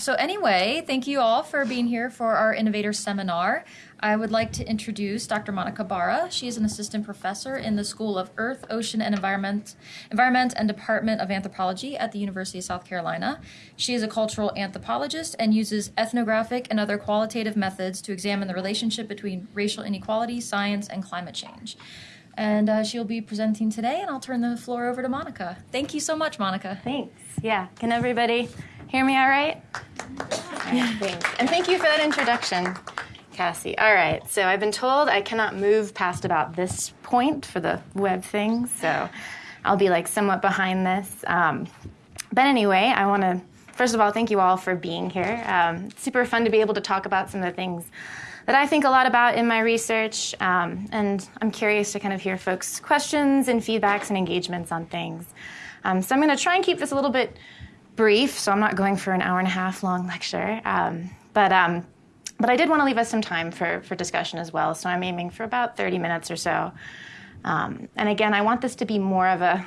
So, anyway, thank you all for being here for our Innovator Seminar. I would like to introduce Dr. Monica Barra. She is an assistant professor in the School of Earth, Ocean, and Environment, Environment and Department of Anthropology at the University of South Carolina. She is a cultural anthropologist and uses ethnographic and other qualitative methods to examine the relationship between racial inequality, science, and climate change. And uh, she'll be presenting today, and I'll turn the floor over to Monica. Thank you so much, Monica. Thanks. Yeah. Can everybody hear me all right? Thanks. And thank you for that introduction. Cassie. All right, so I've been told I cannot move past about this point for the web thing, so I'll be like somewhat behind this. Um, but anyway, I want to first of all thank you all for being here. Um, super fun to be able to talk about some of the things that I think a lot about in my research, um, and I'm curious to kind of hear folks' questions and feedbacks and engagements on things. Um, so I'm going to try and keep this a little bit brief, so I'm not going for an hour and a half long lecture. Um, but um, but I did want to leave us some time for, for discussion as well, so I'm aiming for about 30 minutes or so. Um, and again, I want this to be more of a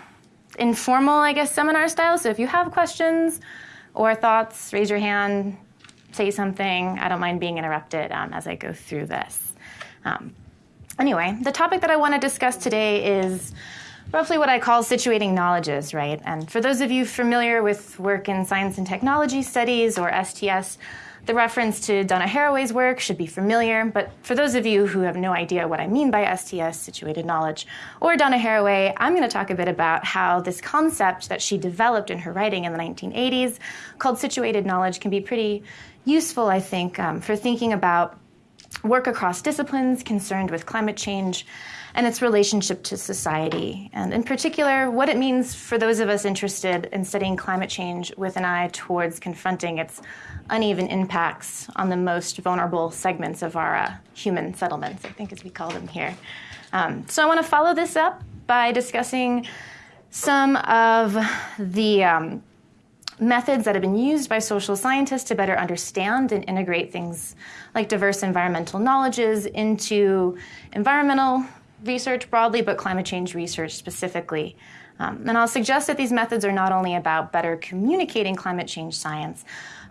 informal, I guess, seminar style. So if you have questions or thoughts, raise your hand, say something. I don't mind being interrupted um, as I go through this. Um, anyway, the topic that I want to discuss today is roughly what I call situating knowledges, right? And for those of you familiar with work in science and technology studies or STS, the reference to Donna Haraway's work should be familiar, but for those of you who have no idea what I mean by STS, situated knowledge, or Donna Haraway, I'm going to talk a bit about how this concept that she developed in her writing in the 1980s called situated knowledge can be pretty useful, I think, um, for thinking about work across disciplines concerned with climate change and its relationship to society, and in particular, what it means for those of us interested in studying climate change with an eye towards confronting its uneven impacts on the most vulnerable segments of our uh, human settlements, I think as we call them here. Um, so I want to follow this up by discussing some of the um, methods that have been used by social scientists to better understand and integrate things like diverse environmental knowledges into environmental research broadly, but climate change research specifically. Um, and I'll suggest that these methods are not only about better communicating climate change science,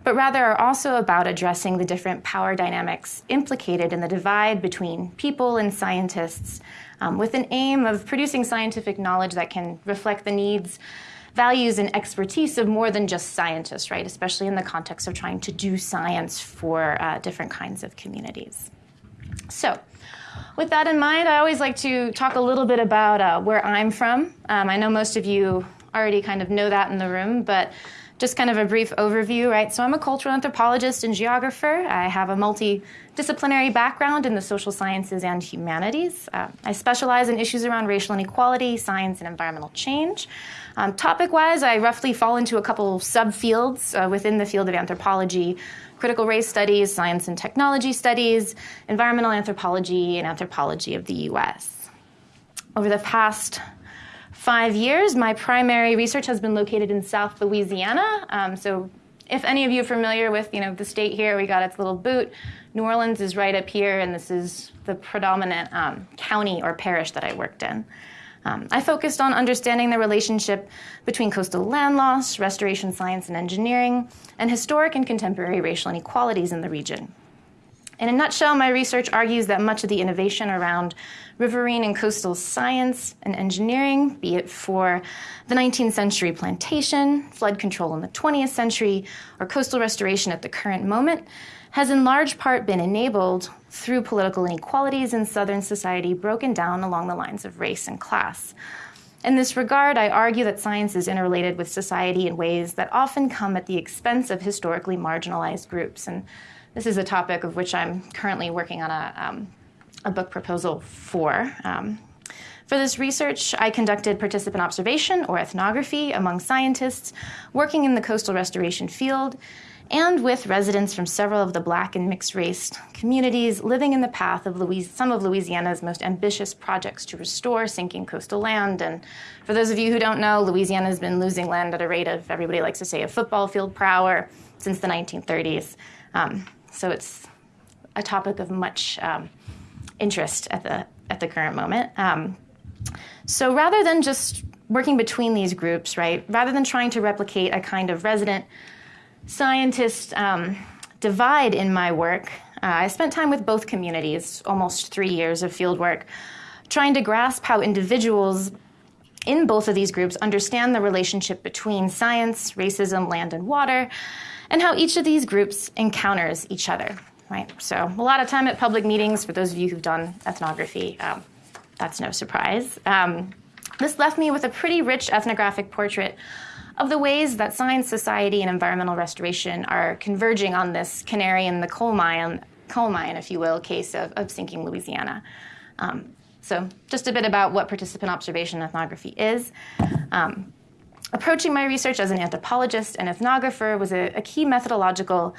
but rather are also about addressing the different power dynamics implicated in the divide between people and scientists, um, with an aim of producing scientific knowledge that can reflect the needs, values, and expertise of more than just scientists, right? Especially in the context of trying to do science for uh, different kinds of communities. So, with that in mind, I always like to talk a little bit about uh, where I'm from. Um, I know most of you already kind of know that in the room, but just kind of a brief overview, right? So I'm a cultural anthropologist and geographer. I have a multidisciplinary background in the social sciences and humanities. Uh, I specialize in issues around racial inequality, science, and environmental change. Um, topic wise, I roughly fall into a couple subfields uh, within the field of anthropology critical race studies, science and technology studies, environmental anthropology, and anthropology of the US. Over the past five years. My primary research has been located in South Louisiana. Um, so, if any of you are familiar with you know the state here, we got its little boot. New Orleans is right up here, and this is the predominant um, county or parish that I worked in. Um, I focused on understanding the relationship between coastal land loss, restoration science and engineering, and historic and contemporary racial inequalities in the region. In a nutshell, my research argues that much of the innovation around riverine and coastal science and engineering, be it for the 19th century plantation, flood control in the 20th century, or coastal restoration at the current moment, has in large part been enabled through political inequalities in Southern society broken down along the lines of race and class. In this regard, I argue that science is interrelated with society in ways that often come at the expense of historically marginalized groups. And this is a topic of which I'm currently working on a, um, a book proposal for. Um, for this research, I conducted participant observation or ethnography among scientists working in the coastal restoration field and with residents from several of the black and mixed race communities living in the path of Louis- some of Louisiana's most ambitious projects to restore sinking coastal land. And for those of you who don't know, Louisiana has been losing land at a rate of, everybody likes to say, a football field per hour since the 1930s. Um, so it's a topic of much um, interest at the at the current moment. Um, so rather than just working between these groups, right, rather than trying to replicate a kind of resident scientist um, divide in my work, uh, I spent time with both communities, almost three years of fieldwork, trying to grasp how individuals in both of these groups understand the relationship between science, racism, land, and water, and how each of these groups encounters each other. Right. So a lot of time at public meetings. For those of you who've done ethnography, um, that's no surprise. Um, this left me with a pretty rich ethnographic portrait of the ways that science, society, and environmental restoration are converging on this canary in the coal mine, coal mine, if you will, case of, of sinking Louisiana. Um, so, just a bit about what participant observation ethnography is. Um, approaching my research as an anthropologist and ethnographer was a, a key methodological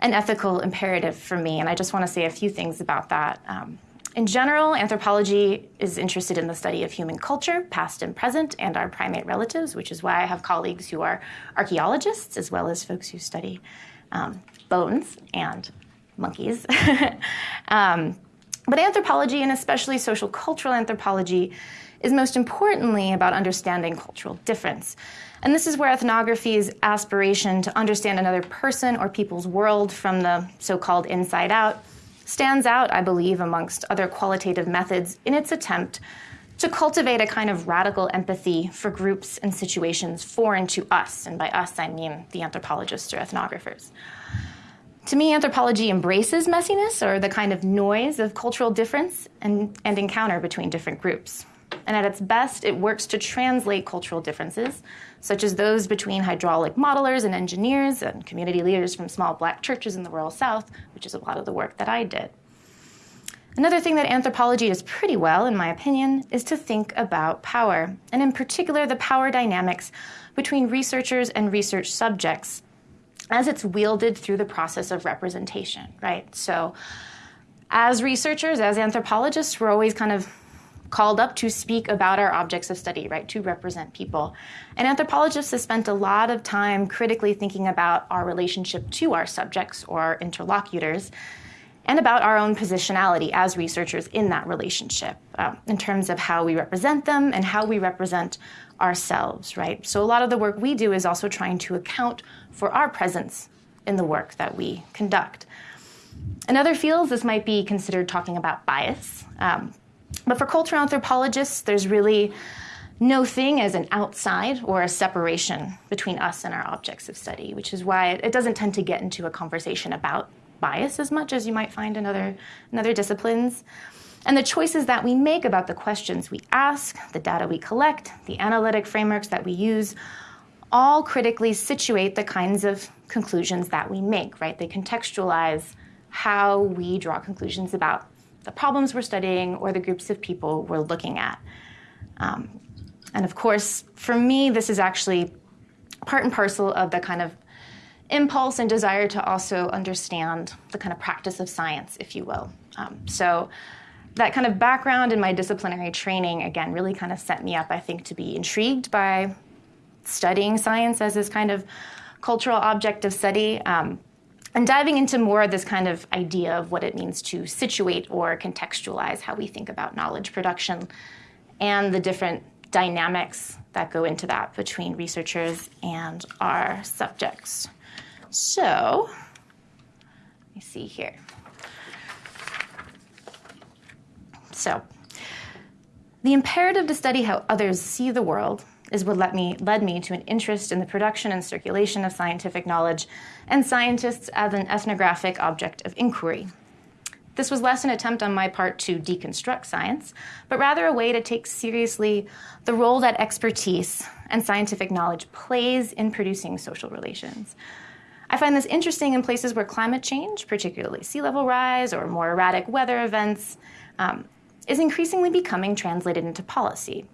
and ethical imperative for me, and I just want to say a few things about that. Um, in general, anthropology is interested in the study of human culture, past and present, and our primate relatives, which is why I have colleagues who are archaeologists as well as folks who study um, bones and monkeys. um, but anthropology, and especially social cultural anthropology, is most importantly about understanding cultural difference. And this is where ethnography's aspiration to understand another person or people's world from the so called inside out stands out, I believe, amongst other qualitative methods in its attempt to cultivate a kind of radical empathy for groups and situations foreign to us. And by us, I mean the anthropologists or ethnographers. To me, anthropology embraces messiness or the kind of noise of cultural difference and, and encounter between different groups. And at its best, it works to translate cultural differences, such as those between hydraulic modelers and engineers and community leaders from small black churches in the rural South, which is a lot of the work that I did. Another thing that anthropology does pretty well, in my opinion, is to think about power, and in particular, the power dynamics between researchers and research subjects as it's wielded through the process of representation, right? So, as researchers, as anthropologists, we're always kind of called up to speak about our objects of study, right, to represent people. And anthropologists have spent a lot of time critically thinking about our relationship to our subjects or our interlocutors and about our own positionality as researchers in that relationship uh, in terms of how we represent them and how we represent ourselves, right? So a lot of the work we do is also trying to account for our presence in the work that we conduct. In other fields, this might be considered talking about bias. Um, but for cultural anthropologists, there's really no thing as an outside or a separation between us and our objects of study, which is why it doesn't tend to get into a conversation about bias as much as you might find in other, in other disciplines. And the choices that we make about the questions we ask, the data we collect, the analytic frameworks that we use, all critically situate the kinds of conclusions that we make, right? They contextualize how we draw conclusions about the problems we're studying or the groups of people we're looking at. Um, and of course, for me, this is actually part and parcel of the kind of impulse and desire to also understand the kind of practice of science, if you will. Um, so that kind of background in my disciplinary training, again, really kind of set me up, I think, to be intrigued by studying science as this kind of cultural object of study. Um, and diving into more of this kind of idea of what it means to situate or contextualize how we think about knowledge production and the different dynamics that go into that between researchers and our subjects. So, let me see here. So, the imperative to study how others see the world is what led me, led me to an interest in the production and circulation of scientific knowledge and scientists as an ethnographic object of inquiry. This was less an attempt on my part to deconstruct science, but rather a way to take seriously the role that expertise and scientific knowledge plays in producing social relations. I find this interesting in places where climate change, particularly sea level rise or more erratic weather events, um, is increasingly becoming translated into policy.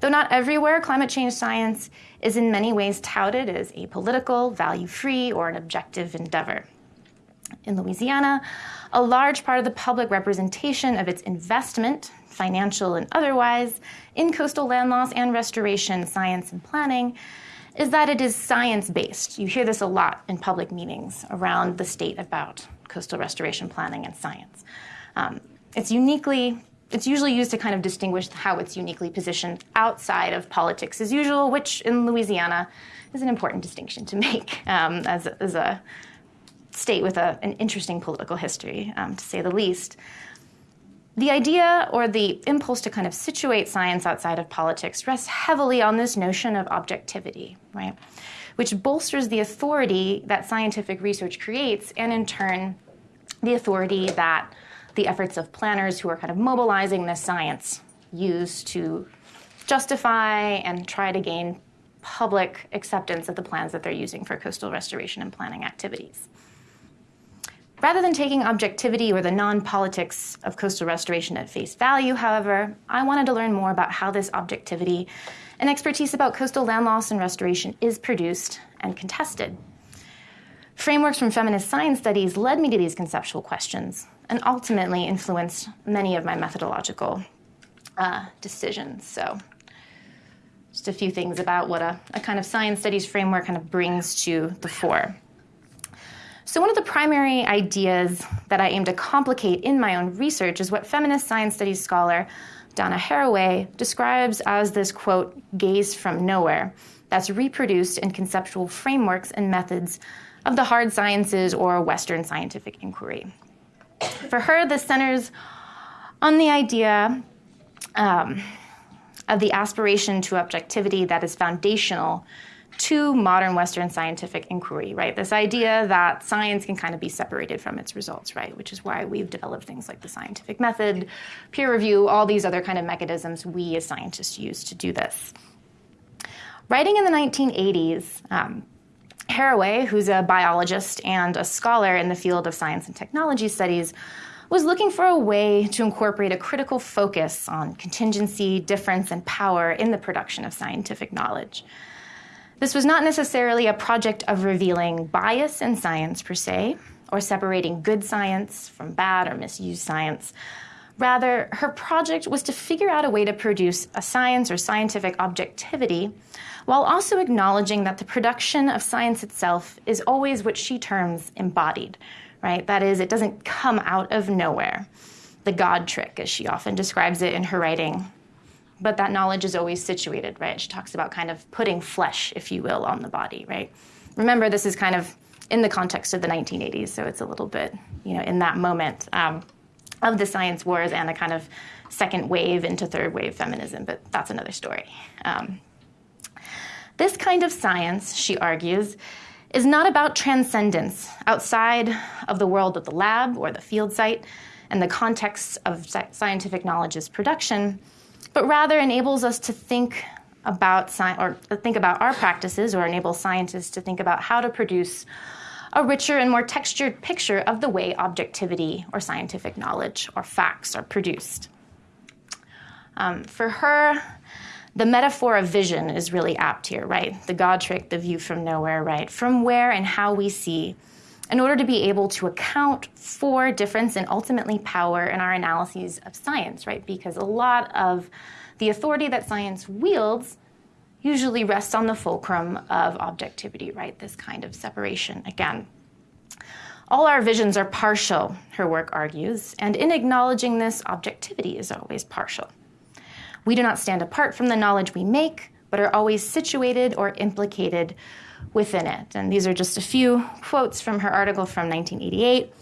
Though not everywhere, climate change science is in many ways touted as apolitical, value free, or an objective endeavor. In Louisiana, a large part of the public representation of its investment, financial and otherwise, in coastal land loss and restoration science and planning is that it is science based. You hear this a lot in public meetings around the state about coastal restoration planning and science. Um, it's uniquely it's usually used to kind of distinguish how it's uniquely positioned outside of politics as usual, which in Louisiana is an important distinction to make um, as, as a state with a, an interesting political history, um, to say the least. The idea or the impulse to kind of situate science outside of politics rests heavily on this notion of objectivity, right? Which bolsters the authority that scientific research creates, and in turn, the authority that the efforts of planners who are kind of mobilizing this science used to justify and try to gain public acceptance of the plans that they're using for coastal restoration and planning activities. Rather than taking objectivity or the non politics of coastal restoration at face value, however, I wanted to learn more about how this objectivity and expertise about coastal land loss and restoration is produced and contested. Frameworks from feminist science studies led me to these conceptual questions and ultimately influenced many of my methodological uh, decisions. So, just a few things about what a, a kind of science studies framework kind of brings to the fore. So, one of the primary ideas that I aim to complicate in my own research is what feminist science studies scholar Donna Haraway describes as this quote, gaze from nowhere, that's reproduced in conceptual frameworks and methods of the hard sciences or Western scientific inquiry. For her, this centers on the idea um, of the aspiration to objectivity that is foundational to modern Western scientific inquiry, right? This idea that science can kind of be separated from its results, right? Which is why we've developed things like the scientific method, peer review, all these other kind of mechanisms we as scientists use to do this. Writing in the 1980s, um, Haraway, who's a biologist and a scholar in the field of science and technology studies, was looking for a way to incorporate a critical focus on contingency, difference, and power in the production of scientific knowledge. This was not necessarily a project of revealing bias in science per se, or separating good science from bad or misused science. Rather, her project was to figure out a way to produce a science or scientific objectivity while also acknowledging that the production of science itself is always what she terms embodied, right? That is, it doesn't come out of nowhere. The God trick, as she often describes it in her writing, but that knowledge is always situated, right? She talks about kind of putting flesh, if you will, on the body, right? Remember, this is kind of in the context of the 1980s, so it's a little bit, you know, in that moment um, of the science wars and a kind of second wave into third wave feminism, but that's another story. Um, this kind of science, she argues, is not about transcendence outside of the world of the lab or the field site and the context of scientific knowledge's production but rather enables us to think about or think about our practices or enable scientists to think about how to produce a richer and more textured picture of the way objectivity or scientific knowledge or facts are produced. Um, for her, the metaphor of vision is really apt here, right? The God trick, the view from nowhere, right? From where and how we see, in order to be able to account for difference and ultimately power in our analyses of science, right? Because a lot of the authority that science wields usually rests on the fulcrum of objectivity, right? This kind of separation again. All our visions are partial, her work argues, and in acknowledging this, objectivity is always partial. We do not stand apart from the knowledge we make, but are always situated or implicated within it. And these are just a few quotes from her article from 1988.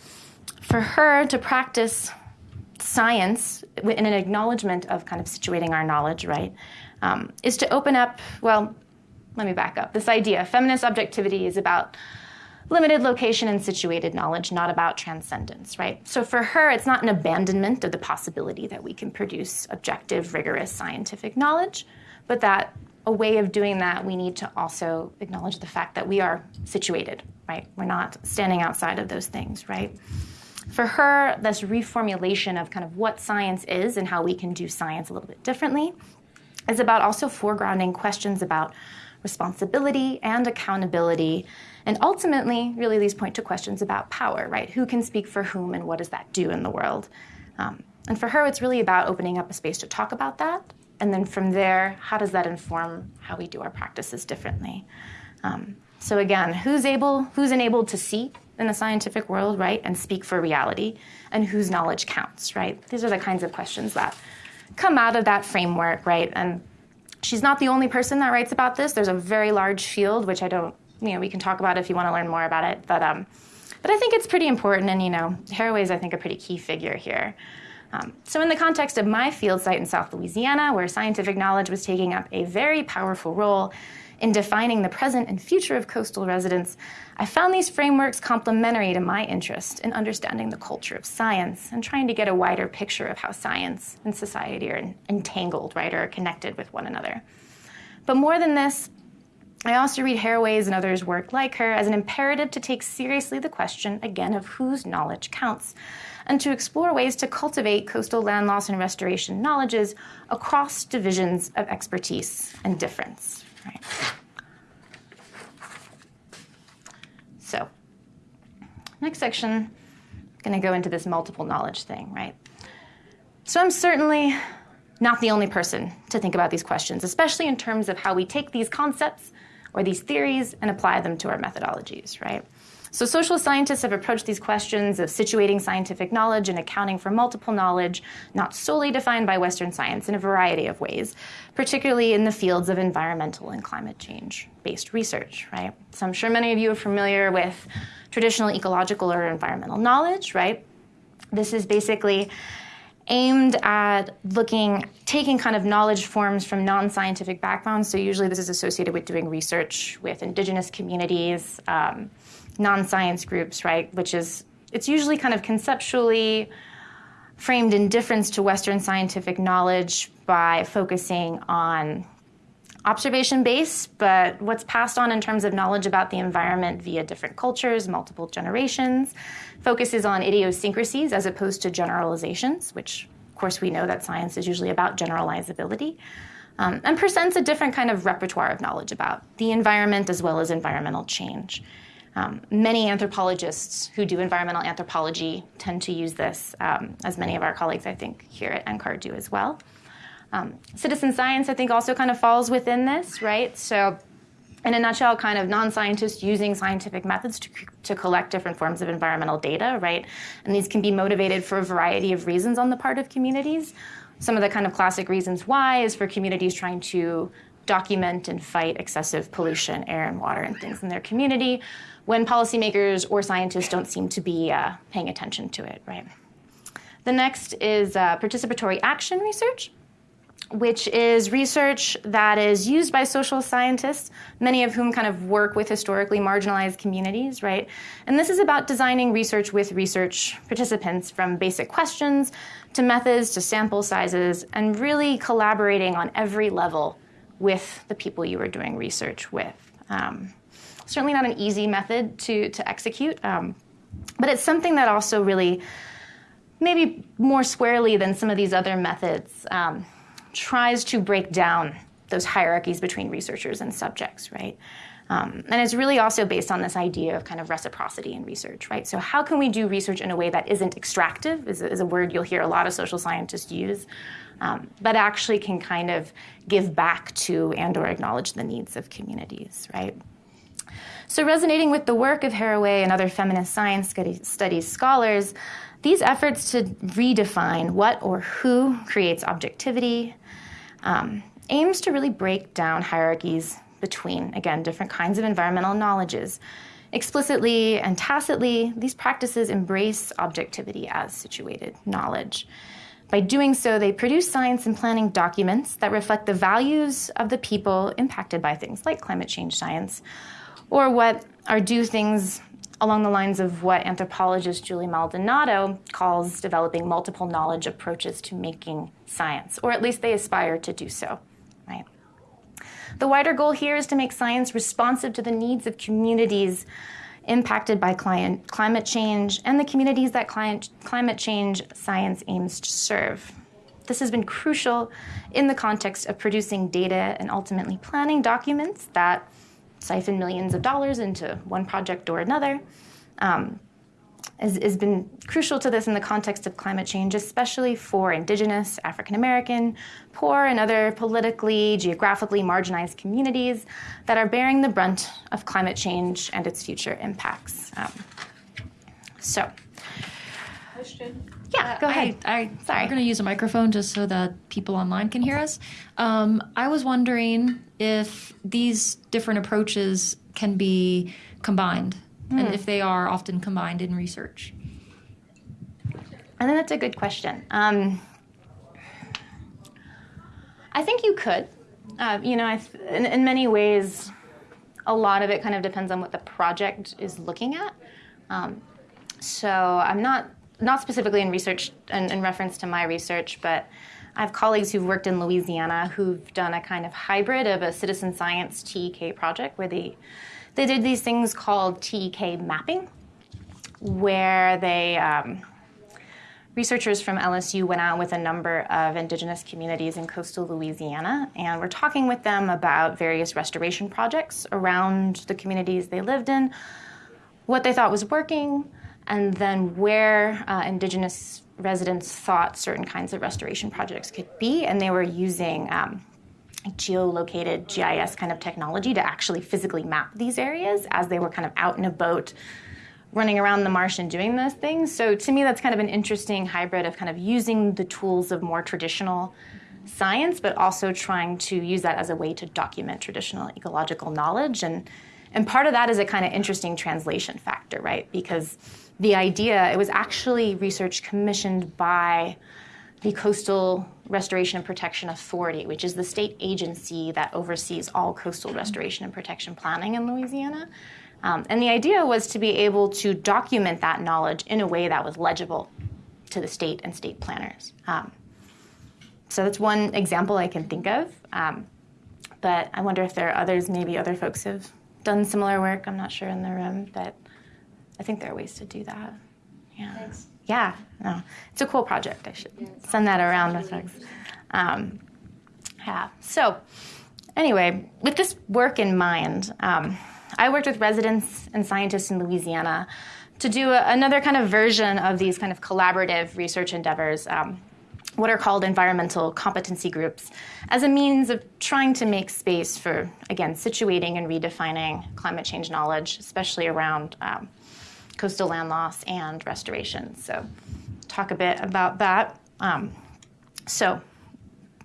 For her to practice science in an acknowledgement of kind of situating our knowledge, right, um, is to open up, well, let me back up. This idea, feminist objectivity, is about limited location and situated knowledge, not about transcendence, right? So for her, it's not an abandonment of the possibility that we can produce objective, rigorous scientific knowledge, but that a way of doing that, we need to also acknowledge the fact that we are situated, right? We're not standing outside of those things, right? For her, this reformulation of kind of what science is and how we can do science a little bit differently is about also foregrounding questions about responsibility and accountability. And ultimately, really, these point to questions about power, right? Who can speak for whom and what does that do in the world? Um, and for her, it's really about opening up a space to talk about that. And then from there, how does that inform how we do our practices differently? Um, so again, who's able, who's enabled to see in the scientific world, right, and speak for reality, and whose knowledge counts, right? These are the kinds of questions that come out of that framework, right? And she's not the only person that writes about this. There's a very large field, which I don't, you know, we can talk about it if you want to learn more about it. But, um, but I think it's pretty important, and, you know, Haraway is, I think, a pretty key figure here. Um, so, in the context of my field site in South Louisiana, where scientific knowledge was taking up a very powerful role in defining the present and future of coastal residents, I found these frameworks complementary to my interest in understanding the culture of science and trying to get a wider picture of how science and society are entangled, right, or connected with one another. But more than this, I also read Haraway's and others' work like her as an imperative to take seriously the question, again, of whose knowledge counts, and to explore ways to cultivate coastal land loss and restoration knowledges across divisions of expertise and difference. Right. So, next section, I'm going to go into this multiple knowledge thing, right? So, I'm certainly not the only person to think about these questions, especially in terms of how we take these concepts or these theories and apply them to our methodologies, right? So, social scientists have approached these questions of situating scientific knowledge and accounting for multiple knowledge, not solely defined by Western science, in a variety of ways, particularly in the fields of environmental and climate change based research, right? So, I'm sure many of you are familiar with traditional ecological or environmental knowledge, right? This is basically aimed at looking, taking kind of knowledge forms from non scientific backgrounds. So, usually this is associated with doing research with indigenous communities. Um, non-science groups, right? Which is it's usually kind of conceptually framed in difference to Western scientific knowledge by focusing on observation based, but what's passed on in terms of knowledge about the environment via different cultures, multiple generations, focuses on idiosyncrasies as opposed to generalizations, which, of course, we know that science is usually about generalizability. Um, and presents a different kind of repertoire of knowledge about the environment as well as environmental change. Um, many anthropologists who do environmental anthropology tend to use this, um, as many of our colleagues, I think, here at NCAR do as well. Um, citizen science, I think, also kind of falls within this, right? So, in a nutshell, kind of non scientists using scientific methods to, to collect different forms of environmental data, right? And these can be motivated for a variety of reasons on the part of communities. Some of the kind of classic reasons why is for communities trying to document and fight excessive pollution, air and water, and things in their community when policymakers or scientists don't seem to be uh, paying attention to it, right? The next is uh, participatory action research, which is research that is used by social scientists, many of whom kind of work with historically marginalized communities, right? And this is about designing research with research participants from basic questions to methods to sample sizes and really collaborating on every level with the people you are doing research with. Um, certainly not an easy method to, to execute, um, but it's something that also really, maybe more squarely than some of these other methods, um, tries to break down those hierarchies between researchers and subjects, right? Um, and it's really also based on this idea of kind of reciprocity in research, right? So, how can we do research in a way that isn't extractive, is, is a word you'll hear a lot of social scientists use, um, but actually can kind of give back to and or acknowledge the needs of communities, right? So, resonating with the work of Haraway and other feminist science studies scholars, these efforts to redefine what or who creates objectivity um, aims to really break down hierarchies between, again, different kinds of environmental knowledges. Explicitly and tacitly, these practices embrace objectivity as situated knowledge. By doing so, they produce science and planning documents that reflect the values of the people impacted by things like climate change science, or what are do things along the lines of what anthropologist Julie Maldonado calls developing multiple knowledge approaches to making science, or at least they aspire to do so, right? The wider goal here is to make science responsive to the needs of communities impacted by climate change and the communities that climate change science aims to serve. This has been crucial in the context of producing data and ultimately planning documents that siphon millions of dollars into one project or another. Um, has, has, been crucial to this in the context of climate change, especially for Indigenous, African American, poor, and other politically, geographically marginalized communities that are bearing the brunt of climate change and its future impacts. Um, so, question? Yeah, go Uh, ahead. I, I, Sorry. We're going to use a microphone just so that people online can hear us. Um, I was wondering if these different approaches can be combined, Hmm. and if they are often combined in research. I think that's a good question. Um, I think you could. Uh, you know, I th- in, in many ways, a lot of it kind of depends on what the project is looking at. Um, so I'm not not specifically in research in, in reference to my research, but I have colleagues who've worked in Louisiana who've done a kind of hybrid of a citizen science TEK project where they they did these things called TEK mapping, where they um, researchers from LSU went out with a number of indigenous communities in coastal Louisiana and were talking with them about various restoration projects around the communities they lived in, what they thought was working, and then where uh, indigenous residents thought certain kinds of restoration projects could be. And they were using um, geolocated GIS kind of technology to actually physically map these areas as they were kind of out in a boat running around the marsh and doing those things. So to me, that's kind of an interesting hybrid of kind of using the tools of more traditional science, but also trying to use that as a way to document traditional ecological knowledge. And and part of that is a kind of interesting translation factor, right? Because the idea, it was actually research commissioned by the Coastal Restoration and Protection Authority, which is the state agency that oversees all coastal restoration and protection planning in Louisiana. Um, and the idea was to be able to document that knowledge in a way that was legible to the state and state planners. Um, so that's one example I can think of. Um, but I wonder if there are others, maybe other folks have done similar work. I'm not sure in the room, but I think there are ways to do that. Yeah. Thanks. Yeah, no, it's a cool project. I should send that around with folks. Um, yeah. So, anyway, with this work in mind, um, I worked with residents and scientists in Louisiana to do a, another kind of version of these kind of collaborative research endeavors. Um, what are called environmental competency groups as a means of trying to make space for, again, situating and redefining climate change knowledge, especially around um, coastal land loss and restoration. So, talk a bit about that. Um, so,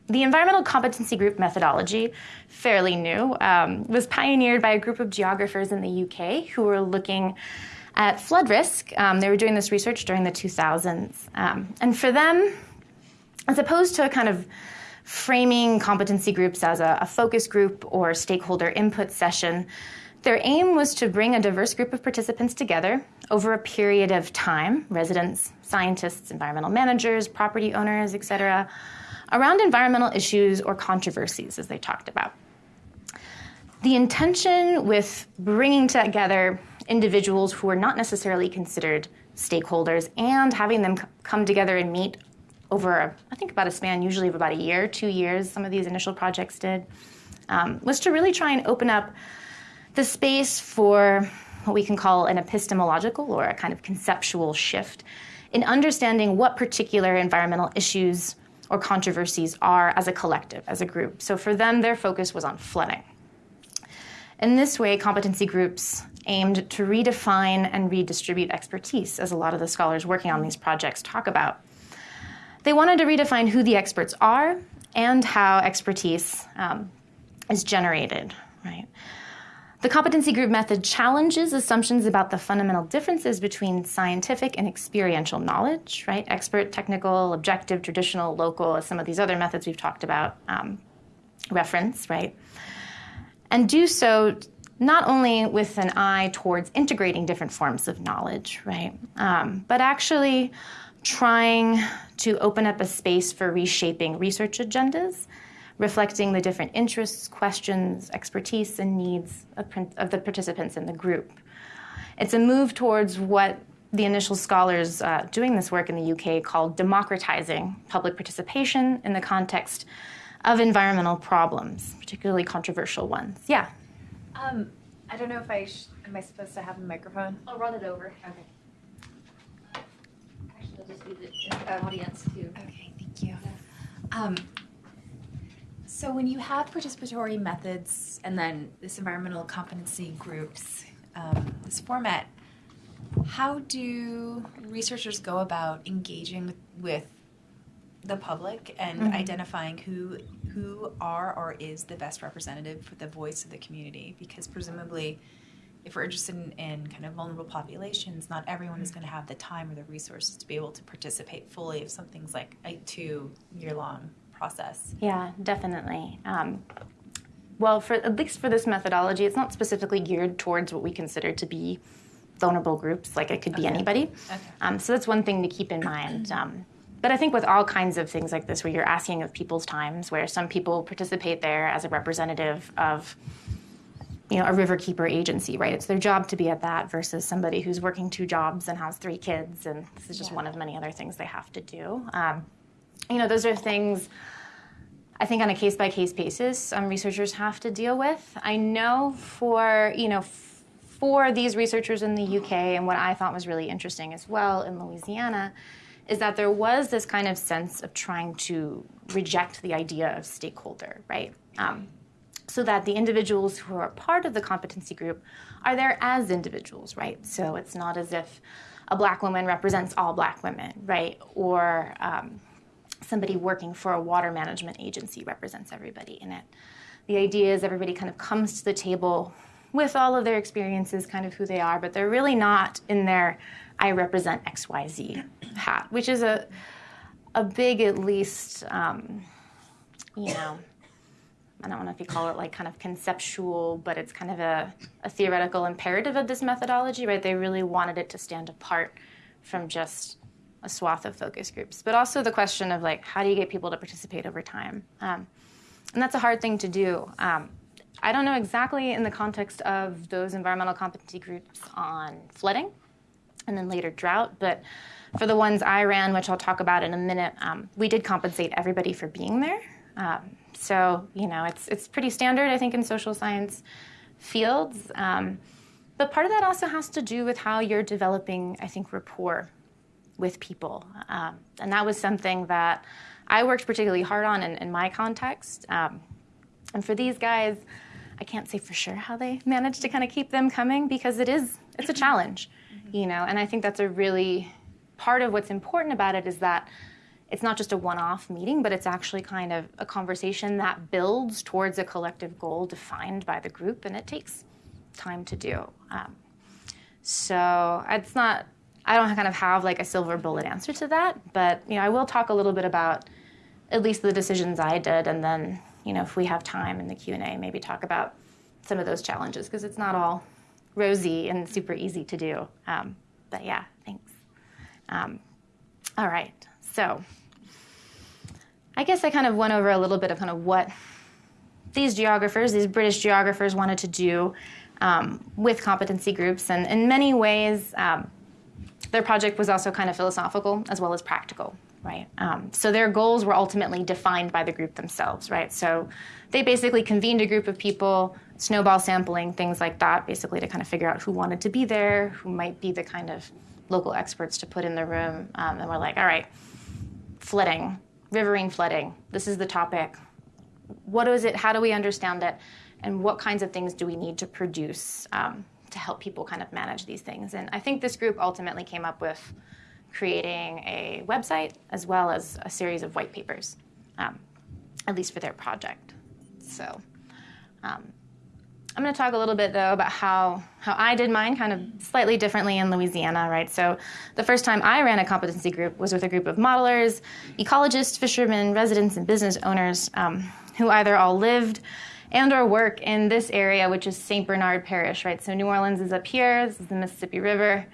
the environmental competency group methodology, fairly new, um, was pioneered by a group of geographers in the UK who were looking at flood risk. Um, they were doing this research during the 2000s. Um, and for them, as opposed to kind of framing competency groups as a, a focus group or stakeholder input session, their aim was to bring a diverse group of participants together over a period of time residents, scientists, environmental managers, property owners, etc., around environmental issues or controversies, as they talked about. The intention with bringing together individuals who were not necessarily considered stakeholders and having them come together and meet over, I think, about a span usually of about a year, two years, some of these initial projects did, um, was to really try and open up the space for what we can call an epistemological or a kind of conceptual shift in understanding what particular environmental issues or controversies are as a collective, as a group. So for them, their focus was on flooding. In this way, competency groups aimed to redefine and redistribute expertise, as a lot of the scholars working on these projects talk about. They wanted to redefine who the experts are and how expertise um, is generated, right? The competency group method challenges assumptions about the fundamental differences between scientific and experiential knowledge, right? Expert, technical, objective, traditional, local, as some of these other methods we've talked about um, reference, right? And do so not only with an eye towards integrating different forms of knowledge, right? Um, but actually trying to open up a space for reshaping research agendas reflecting the different interests, questions, expertise, and needs of, of, the participants in the group. It's a move towards what the initial scholars uh, doing this work in the UK called democratizing public participation in the context of environmental problems, particularly controversial ones. Yeah. Um, I don't know if I sh- am I supposed to have a microphone. I'll run it over. Okay. Actually, I'll just leave it in the audience too. Okay, thank you. Um, so when you have participatory methods and then this environmental competency groups, um, this format, How do researchers go about engaging with, with the public and mm-hmm. identifying who who are or is the best representative for the voice of the community? Because presumably, if we're interested in, in kind of vulnerable populations, not everyone is going to have the time or the resources to be able to participate fully if something's like a two year long process. Yeah, definitely. Um, well, for at least for this methodology, it's not specifically geared towards what we consider to be vulnerable groups. Like it could be okay. anybody. Okay. Um, so that's one thing to keep in mind. Um, but I think with all kinds of things like this, where you're asking of people's times, where some people participate there as a representative of, you know, a riverkeeper agency, right? It's their job to be at that versus somebody who's working two jobs and has three kids, and this is just yeah. one of many other things they have to do. Um, you know, those are things I think on a case by case basis, um, researchers have to deal with. I know for you know for these researchers in the UK, and what I thought was really interesting as well in Louisiana, is that there was this kind of sense of trying to reject the idea of stakeholder, right? Um, so that the individuals who are part of the competency group are there as individuals, right? So it's not as if a black woman represents all black women, right? Or um, somebody working for a water management agency represents everybody in it. The idea is everybody kind of comes to the table with all of their experiences, kind of who they are, but they're really not in their I represent XYZ hat, which is a, a big, at least, um, you know, I don't know if you call it like kind of conceptual, but it's kind of a, a theoretical imperative of this methodology, right? They really wanted it to stand apart from just a swath of focus groups, but also the question of like, how do you get people to participate over time? Um, and that's a hard thing to do. Um, I don't know exactly in the context of those environmental competency groups on flooding and then later drought, but for the ones I ran, which I'll talk about in a minute, um, we did compensate everybody for being there. Um, so you know, it's it's pretty standard, I think, in social science fields. Um, but part of that also has to do with how you're developing, I think, rapport with people. Um, and that was something that I worked particularly hard on in, in my context. Um, and for these guys, I can't say for sure how they managed to kind of keep them coming because it is it's a challenge, mm-hmm. you know. And I think that's a really part of what's important about it is that it's not just a one-off meeting, but it's actually kind of a conversation that builds towards a collective goal defined by the group, and it takes time to do. Um, so it's not I don't kind of have like a silver bullet answer to that, but you know, I will talk a little bit about at least the decisions I did, and then you know, if we have time in the Q and A, maybe talk about some of those challenges because it's not all rosy and super easy to do. Um, but yeah, thanks. Um, all right, so I guess I kind of went over a little bit of kind of what these geographers, these British geographers, wanted to do um, with competency groups, and in many ways. Um, their project was also kind of philosophical as well as practical, right? Um, so their goals were ultimately defined by the group themselves, right? So they basically convened a group of people, snowball sampling, things like that, basically to kind of figure out who wanted to be there, who might be the kind of local experts to put in the room. Um, and we're like, all right, flooding, riverine flooding, this is the topic. What is it? How do we understand it? And what kinds of things do we need to produce um, to help people kind of manage these things. And I think this group ultimately came up with creating a website as well as a series of white papers, um, at least for their project. So um, I'm going to talk a little bit though about how how I did mine kind of slightly differently in Louisiana, right? So the first time I ran a competency group was with a group of modelers, ecologists, fishermen, residents, and business owners um, who either all lived and our work in this area, which is St. Bernard Parish, right? So New Orleans is up here. This is the Mississippi River.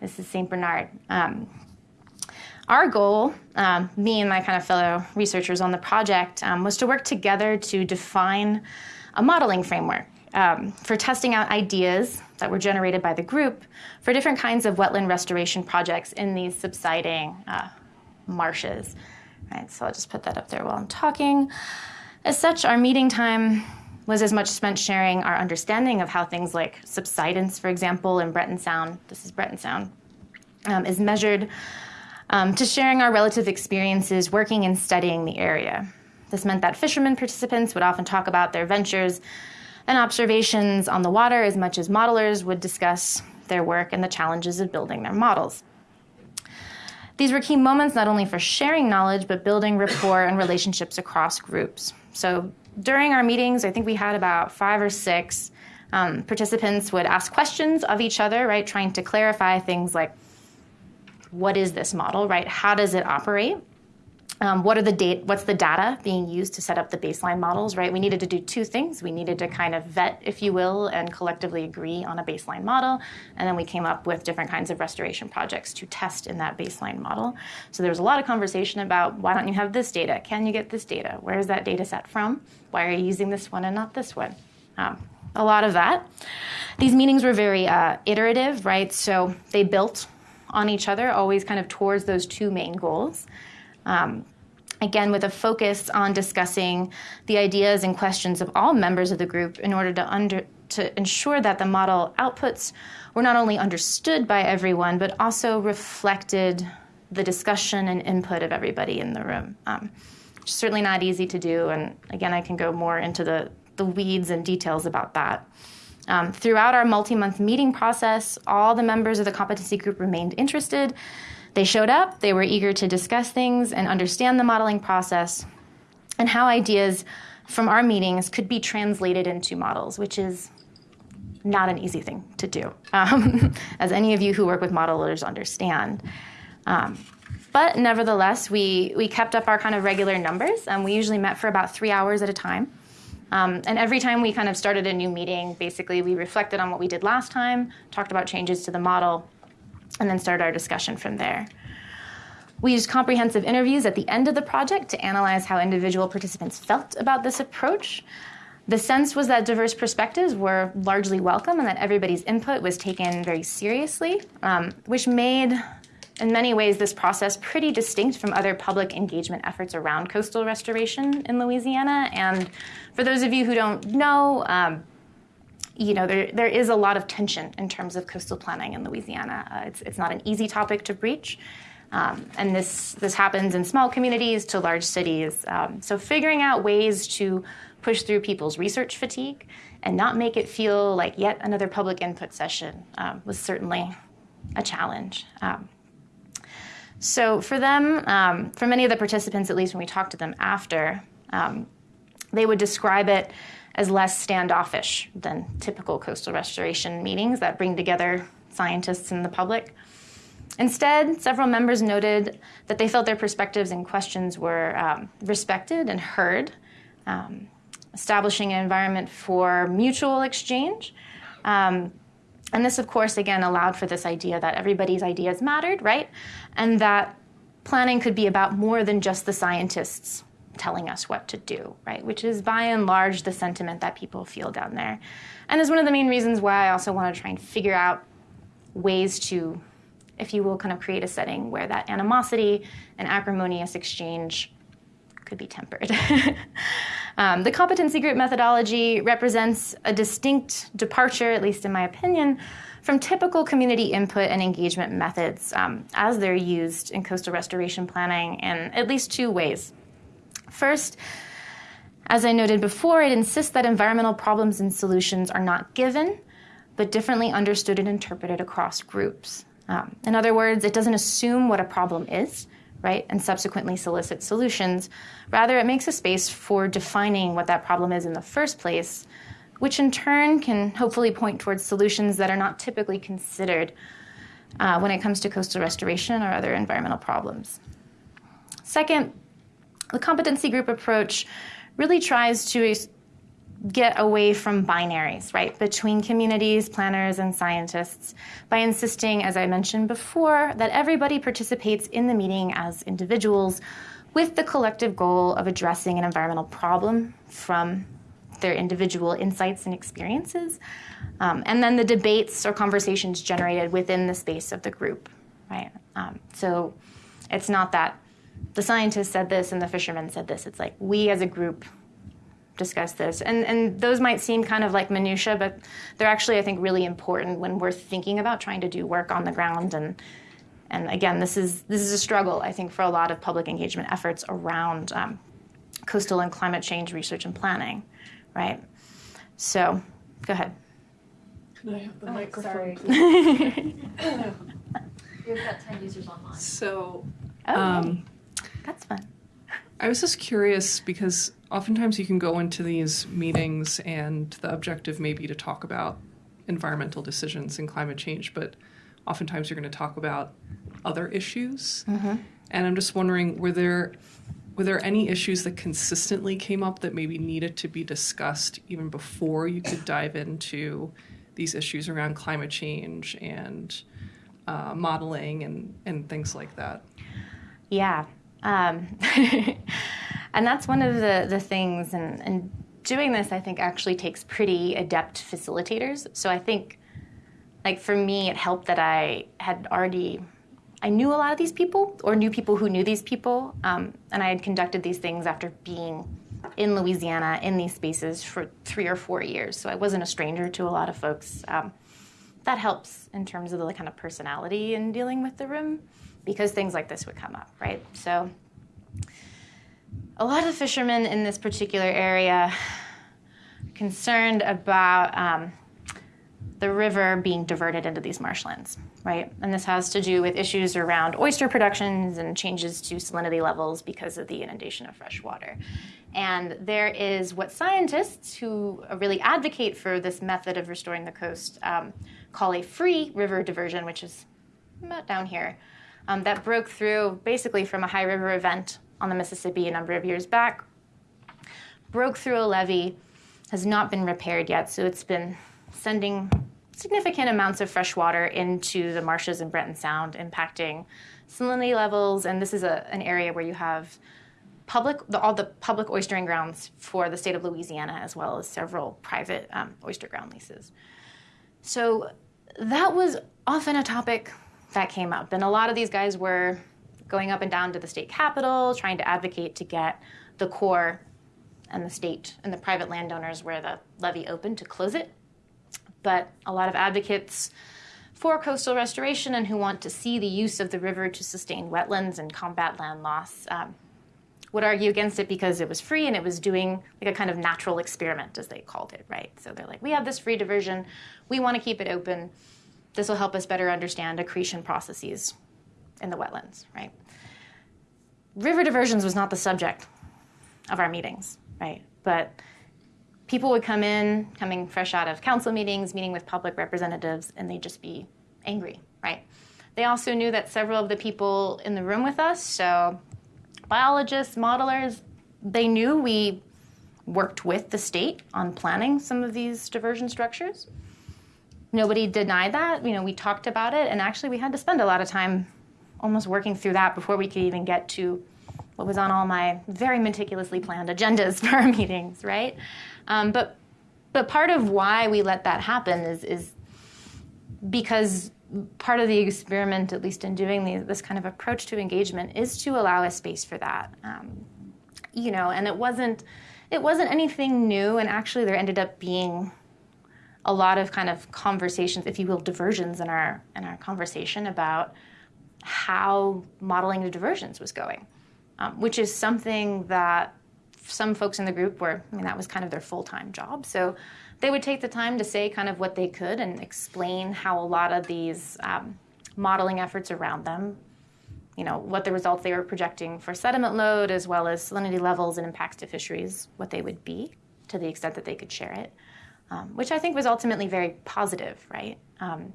This is St. Bernard. Um, our goal, um, me and my kind of fellow researchers on the project, um, was to work together to define a modeling framework um, for testing out ideas that were generated by the group for different kinds of wetland restoration projects in these subsiding uh, marshes. Right, so I'll just put that up there while I'm talking. As such, our meeting time was as much spent sharing our understanding of how things like subsidence, for example, in Breton Sound, this is Breton Sound, um, is measured, um, to sharing our relative experiences working and studying the area. This meant that fishermen participants would often talk about their ventures and observations on the water as much as modelers would discuss their work and the challenges of building their models. These were key moments not only for sharing knowledge, but building rapport and relationships across groups. So during our meetings, I think we had about five or six um, participants would ask questions of each other, right, trying to clarify things like what is this model, right? How does it operate? Um, what are the date? What's the data being used to set up the baseline models? Right. We needed to do two things. We needed to kind of vet, if you will, and collectively agree on a baseline model, and then we came up with different kinds of restoration projects to test in that baseline model. So there was a lot of conversation about why don't you have this data? Can you get this data? Where is that data set from? Why are you using this one and not this one? Um, a lot of that. These meetings were very uh, iterative, right? So they built on each other, always kind of towards those two main goals. Um, again, with a focus on discussing the ideas and questions of all members of the group in order to under to ensure that the model outputs were not only understood by everyone, but also reflected the discussion and input of everybody in the room. Um, certainly not easy to do, and again, I can go more into the, the weeds and details about that. Um, throughout our multi month meeting process, all the members of the competency group remained interested they showed up, they were eager to discuss things and understand the modeling process and how ideas from our meetings could be translated into models, which is not an easy thing to do, um, as any of you who work with modelers understand. Um, but nevertheless, we, we kept up our kind of regular numbers, and we usually met for about three hours at a time. Um, and every time we kind of started a new meeting, basically we reflected on what we did last time, talked about changes to the model, and then start our discussion from there. We used comprehensive interviews at the end of the project to analyze how individual participants felt about this approach. The sense was that diverse perspectives were largely welcome and that everybody's input was taken very seriously, um, which made, in many ways, this process pretty distinct from other public engagement efforts around coastal restoration in Louisiana. And for those of you who don't know, um, you know, there, there is a lot of tension in terms of coastal planning in Louisiana. Uh, it's, it's not an easy topic to breach. Um, and this, this happens in small communities to large cities. Um, so, figuring out ways to push through people's research fatigue and not make it feel like yet another public input session um, was certainly a challenge. Um, so, for them, um, for many of the participants, at least when we talked to them after, um, they would describe it as less standoffish than typical coastal restoration meetings that bring together scientists and the public. Instead, several members noted that they felt their perspectives and questions were um, respected and heard, um, establishing an environment for mutual exchange. Um, and this, of course, again allowed for this idea that everybody's ideas mattered, right? And that planning could be about more than just the scientists telling us what to do, right? Which is by and large the sentiment that people feel down there. And is one of the main reasons why I also want to try and figure out ways to, if you will, kind of create a setting where that animosity and acrimonious exchange could be tempered. um, the competency group methodology represents a distinct departure, at least in my opinion, from typical community input and engagement methods um, as they're used in coastal restoration planning in at least two ways. First, as I noted before, it insists that environmental problems and solutions are not given, but differently understood and interpreted across groups. Um, in other words, it doesn't assume what a problem is, right, and subsequently solicit solutions. Rather, it makes a space for defining what that problem is in the first place, which in turn can hopefully point towards solutions that are not typically considered uh, when it comes to coastal restoration or other environmental problems. Second, the competency group approach really tries to get away from binaries, right, between communities, planners, and scientists by insisting, as I mentioned before, that everybody participates in the meeting as individuals with the collective goal of addressing an environmental problem from their individual insights and experiences, um, and then the debates or conversations generated within the space of the group, right? Um, so it's not that the scientists said this and the fishermen said this. It's like we as a group discuss this. And, and those might seem kind of like minutia, but they're actually, I think, really important when we're thinking about trying to do work on the ground. And, and again, this is, this is a struggle, I think, for a lot of public engagement efforts around um, coastal and climate change research and planning, right? So, go ahead. Can I have the Oh, microphone? sorry. We've got 10 users online. So, Oh, um, that's fun. I was just curious because oftentimes you can go into these meetings and the objective may be to talk about environmental decisions and climate change, but oftentimes you're going to talk about other issues. And I'm just wondering, were there were there any issues that consistently came up that maybe needed to be discussed even before you could dive into these issues around climate change and uh, modeling and, and things like that? Yeah. Um, and that's one of the, the things, and, and doing this, I think, actually takes pretty adept facilitators. So I think, like, for me, it helped that I had already. I knew a lot of these people, or knew people who knew these people, um, and I had conducted these things after being in Louisiana in these spaces for three or four years. So I wasn't a stranger to a lot of folks. Um, that helps in terms of the kind of personality in dealing with the room because things like this would come up, right? So, a lot of fishermen in this particular area are concerned about um, the river being diverted into these marshlands, right? And this has to do with issues around oyster productions and changes to salinity levels because of the inundation of fresh water. And there is what scientists who really advocate for this method of restoring the coast um, call a free river diversion, which is about down here, um, that broke through basically from a high river event on the Mississippi a number of years back. Broke through a levee, has not been repaired yet, so it's been sending significant amounts of fresh water into the marshes in Breton Sound, impacting salinity levels. And this is a, an area where you have public, the, all the public oystering grounds for the state of Louisiana, as well as several private um, oyster ground leases. So that was often a topic that came up. And a lot of these guys were going up and down to the state capitol, trying to advocate to get the Corps and the state and the private landowners where the levee opened to close it. But a lot of advocates for coastal restoration and who want to see the use of the river to sustain wetlands and combat land loss um, would argue against it because it was free and it was doing like a kind of natural experiment, as they called it, right? So they're like, we have this free diversion, we want to keep it open. This will help us better understand accretion processes in the wetlands, right? River diversions was not the subject of our meetings, right? But people would come in, coming fresh out of council meetings, meeting with public representatives, and they'd just be angry, right? They also knew that several of the people in the room with us, so biologists, modelers, they knew we worked with the state on planning some of these diversion structures. Nobody denied that. You know, we talked about it, and actually, we had to spend a lot of time almost working through that before we could even get to what was on all my very meticulously planned agendas for our meetings, right? Um, but but part of why we let that happen is is because part of the experiment, at least in doing the, this kind of approach to engagement, is to allow a space for that. Um, you know, and it wasn't it wasn't anything new, and actually, there ended up being a lot of kind of conversations, if you will, diversions in our in our conversation about how modeling the diversions was going, um, which is something that some folks in the group were. I mean, that was kind of their full time job. So they would take the time to say kind of what they could and explain how a lot of these um, modeling efforts around them, you know, what the results they were projecting for sediment load as well as salinity levels and impacts to fisheries, what they would be to the extent that they could share it, um, which I think was ultimately very positive, right? Um,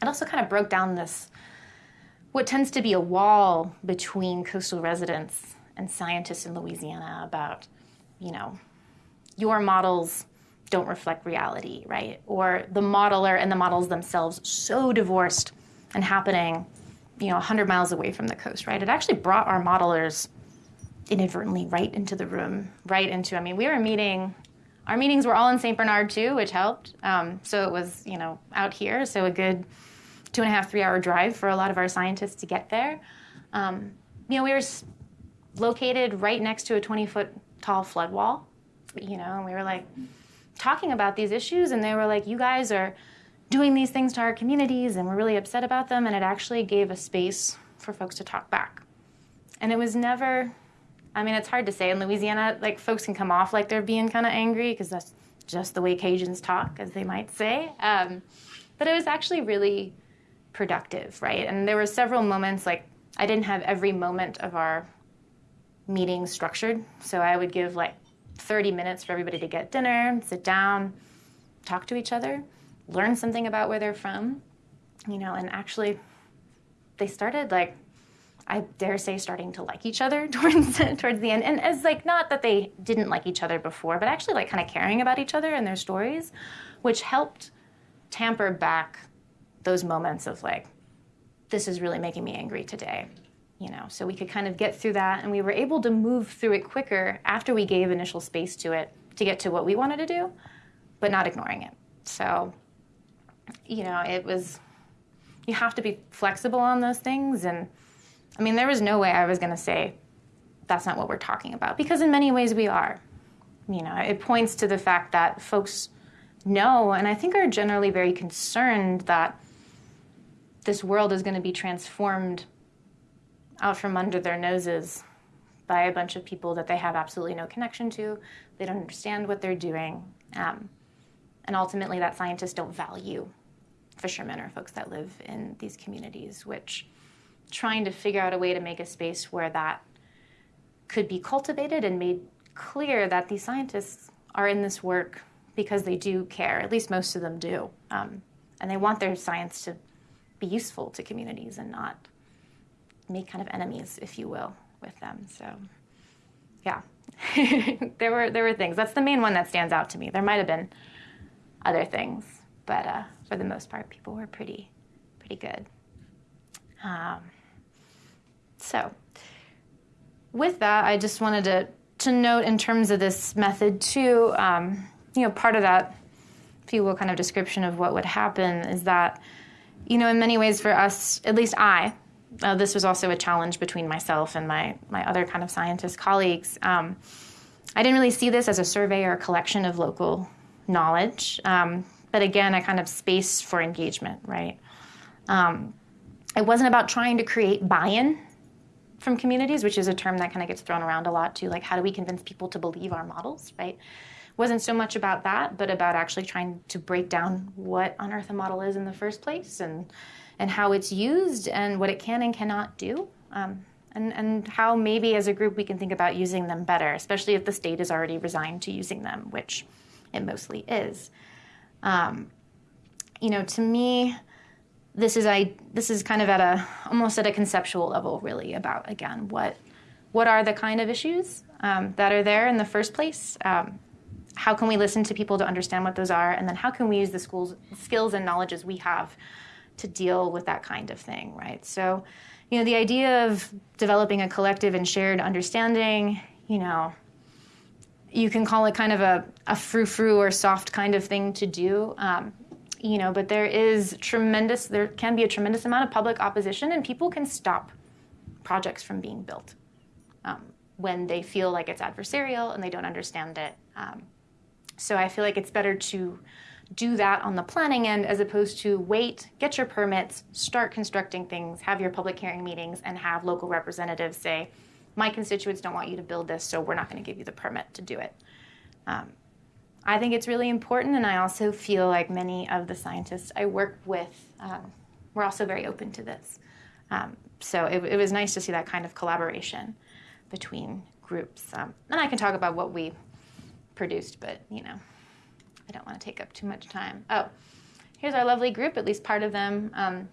it also kind of broke down this, what tends to be a wall between coastal residents and scientists in Louisiana about, you know, your models don't reflect reality, right? Or the modeler and the models themselves so divorced and happening, you know, 100 miles away from the coast, right? It actually brought our modelers inadvertently right into the room, right into, I mean, we were meeting, our meetings were all in St. Bernard too, which helped. Um, so it was, you know, out here, so a good two and a half, three hour drive for a lot of our scientists to get there. Um, you know, we were located right next to a 20 foot tall flood wall, you know, and we were like talking about these issues, and they were like, you guys are doing these things to our communities, and we're really upset about them, and it actually gave a space for folks to talk back. And it was never, I mean, it's hard to say. In Louisiana, like, folks can come off like they're being kind of angry because that's just the way Cajuns talk, as they might say. Um, but it was actually really productive, right? And there were several moments, like, I didn't have every moment of our meeting structured. So I would give like 30 minutes for everybody to get dinner, sit down, talk to each other, learn something about where they're from, you know, and actually they started like I dare say starting to like each other towards towards the end. And as like not that they didn't like each other before, but actually like kind of caring about each other and their stories, which helped tamper back those moments of like this is really making me angry today. You know, so we could kind of get through that and we were able to move through it quicker after we gave initial space to it to get to what we wanted to do, but not ignoring it. So, you know, it was you have to be flexible on those things and I mean, there was no way I was going to say, that's not what we're talking about, because in many ways we are. You know, it points to the fact that folks know and I think are generally very concerned that this world is going to be transformed out from under their noses by a bunch of people that they have absolutely no connection to. They don't understand what they're doing. Um, and ultimately, that scientists don't value fishermen or folks that live in these communities, which trying to figure out a way to make a space where that could be cultivated and made clear that these scientists are in this work because they do care. At least most of them do. Um, and they want their science to be useful to communities and not make kind of enemies, if you will, with them. So, yeah, there were there were things. That's the main one that stands out to me. There might have been other things, but uh, for the most part, people were pretty pretty good. Um, so, with that, I just wanted to, to note in terms of this method too, um, you know, part of that, if you will, kind of description of what would happen is that, you know, in many ways for us, at least I, uh, this was also a challenge between myself and my, my other kind of scientist colleagues. Um, I didn't really see this as a survey or a collection of local knowledge, um, but again, a kind of space for engagement, right? Um, it wasn't about trying to create buy in from communities, which is a term that kind of gets thrown around a lot too. Like, how do we convince people to believe our models, right? Wasn't so much about that, but about actually trying to break down what on earth a model is in the first place and and how it's used and what it can and cannot do. Um, and, and how maybe as a group we can think about using them better, especially if the state is already resigned to using them, which it mostly is. Um, you know, to me, this is I this is kind of at a almost at a conceptual level, really about again what what are the kind of issues um, that are there in the first place. Um, how can we listen to people to understand what those are, and then how can we use the schools skills and knowledges we have to deal with that kind of thing, right? So, you know, the idea of developing a collective and shared understanding, you know, you can call it kind of a, a frou-frou or soft kind of thing to do. Um, you know, but there is tremendous, there can be a tremendous amount of public opposition, and people can stop projects from being built um, when they feel like it's adversarial and they don't understand it. Um, so I feel like it's better to do that on the planning end as opposed to wait, get your permits, start constructing things, have your public hearing meetings, and have local representatives say, my constituents don't want you to build this, so we're not going to give you the permit to do it. Um, I think it's really important, and I also feel like many of the scientists I work with um, were also very open to this. Um, so it, it, was nice to see that kind of collaboration between groups. Um, and I can talk about what we produced, but you know, I don't want to take up too much time. Oh, here's our lovely group, at least part of them, um,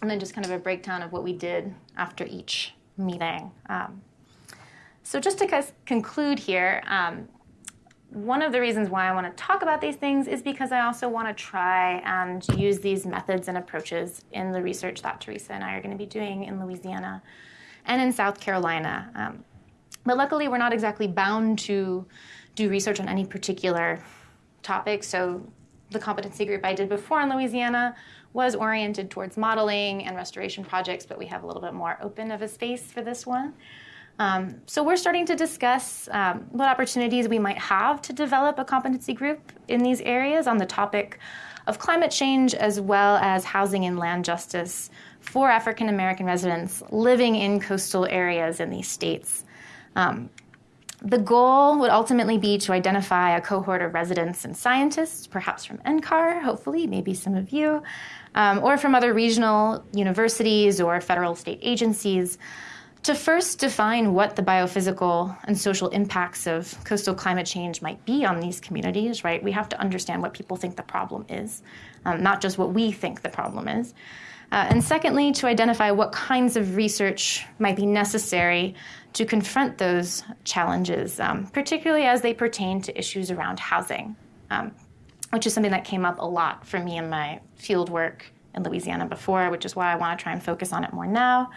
and then just kind of a breakdown of what we did after each meeting. Um, so just to conclude here, um, one of the reasons why I want to talk about these things is because I also want to try and use these methods and approaches in the research that Teresa and I are going to be doing in Louisiana and in South Carolina. Um, but luckily, we're not exactly bound to do research on any particular topic. So the competency group I did before in Louisiana was oriented towards modeling and restoration projects, but we have a little bit more open of a space for this one. Um, so we're starting to discuss um, what opportunities we might have to develop a competency group in these areas on the topic of climate change as well as housing and land justice for African American residents living in coastal areas in these states. Um, the goal would ultimately be to identify a cohort of residents and scientists, perhaps from NCAR, hopefully, maybe some of you, um, or from other regional universities or federal state agencies, to first define what the biophysical and social impacts of coastal climate change might be on these communities, right? We have to understand what people think the problem is, um, not just what we think the problem is. Uh, and secondly, to identify what kinds of research might be necessary to confront those challenges, um, particularly as they pertain to issues around housing, um, which is something that came up a lot for me in my field work in Louisiana before, which is why I want to try and focus on it more now.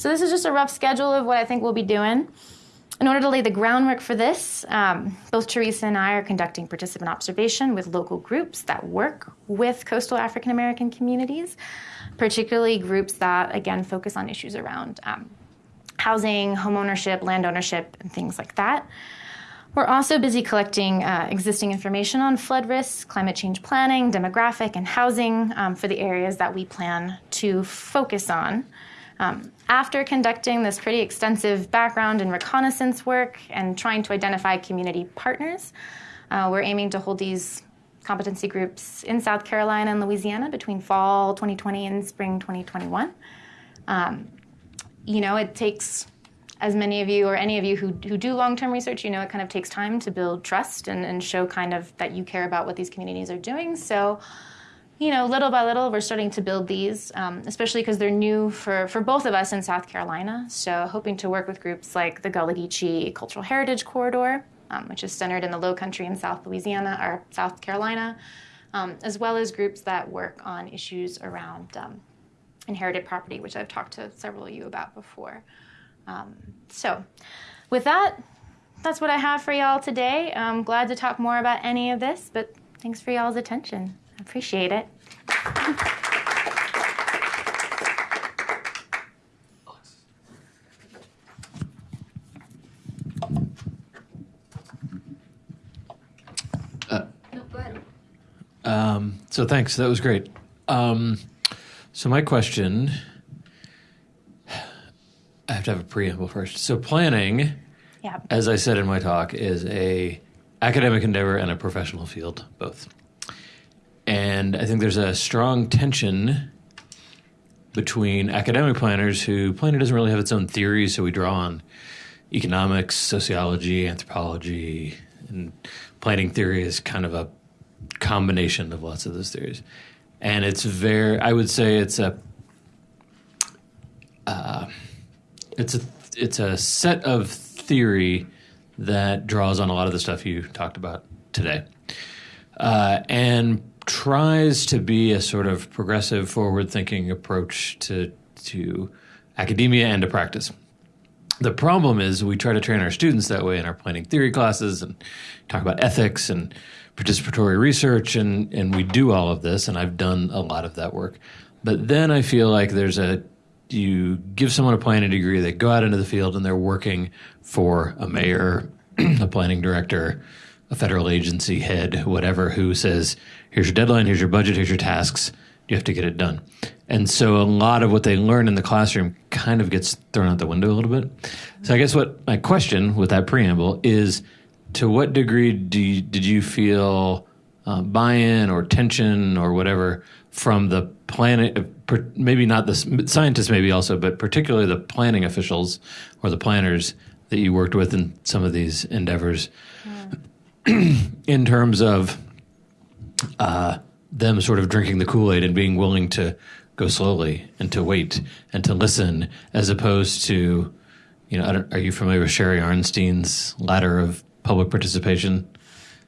So, this is just a rough schedule of what I think we'll be doing. In order to lay the groundwork for this, um, both Teresa and I are conducting participant observation with local groups that work with coastal African American communities, particularly groups that, again, focus on issues around um, housing, homeownership, land ownership, and things like that. We're also busy collecting uh, existing information on flood risks, climate change planning, demographic, and housing um, for the areas that we plan to focus on. Um, after conducting this pretty extensive background and reconnaissance work and trying to identify community partners, uh, we're aiming to hold these competency groups in South Carolina and Louisiana between fall 2020 and spring 2021. Um, you know, it takes, as many of you or any of you who, who do long term research, you know, it kind of takes time to build trust and, and show kind of that you care about what these communities are doing. So, you know, little by little, we're starting to build these, um, especially because they're new for, for both of us in South Carolina. So, hoping to work with groups like the Gullah Geechee Cultural Heritage Corridor, um, which is centered in the Low Country in South Louisiana or South Carolina, um, as well as groups that work on issues around um, inherited property, which I've talked to several of you about before. Um, so, with that, that's what I have for y'all today. I'm glad to talk more about any of this, but thanks for y'all's attention. Appreciate it. No, go ahead. Um, so thanks. That was great. Um, so my question, I have to have a preamble first. So planning, Yeah. as I said in my talk, is a academic endeavor and a professional field, both. And I think there's a strong tension between academic planners who planning doesn't really have its own theories, so we draw on economics, sociology, anthropology, and planning theory is kind of a combination of lots of those theories. And it's very, I would say it's a, uh, it's a, it's a set of theory that draws on a lot of the stuff you talked about today, uh, and tries to be a sort of progressive, forward-thinking approach to to academia and to practice. The problem is we try to train our students that way in our planning theory classes and talk about ethics and participatory research and and we do all of this and I've done a lot of that work. But then I feel like there's a you give someone a planning degree, they go out into the field and they're working for a mayor, a planning director, a federal agency head, whatever, who says, here's your deadline, here's your budget, here's your tasks. You have to get it done. And so a lot of what they learn in the classroom kind of gets thrown out the window a little bit. So I guess what my question with that preamble is to what degree do you, did you feel uh, buy-in or tension or whatever from the planet maybe not the scientists maybe also but particularly the planning officials or the planners that you worked with in some of these endeavors in terms of uh, them sort of drinking the kool-aid and being willing to go slowly and to wait and to listen as opposed to you know are you familiar with sherry arnstein's ladder of public participation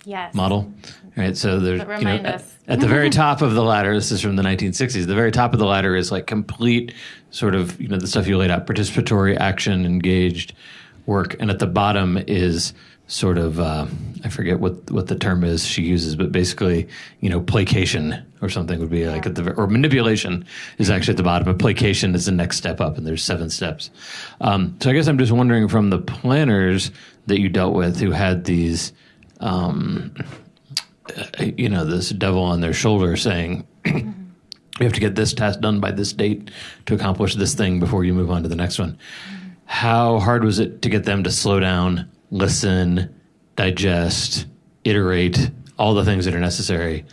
yes. model right so there's you know at, at, the very top of the ladder this is from the 1960s the very top of the ladder is like complete sort of you know the stuff you laid out participatory action engaged work and at the bottom is sort of uh, I forget what what the term is she uses, but basically, you know, placation or something would be yeah. like at the or manipulation is actually at the bottom. But placation is the next step up, and there's seven steps. Um, so I guess I'm just wondering from the planners that you dealt with who had these, um, you know, this devil on their shoulder saying. You have to get this task done by this date to accomplish this thing before you move on to the next one. How hard was it to get them to slow down, listen, digest, iterate, all the things that are necessary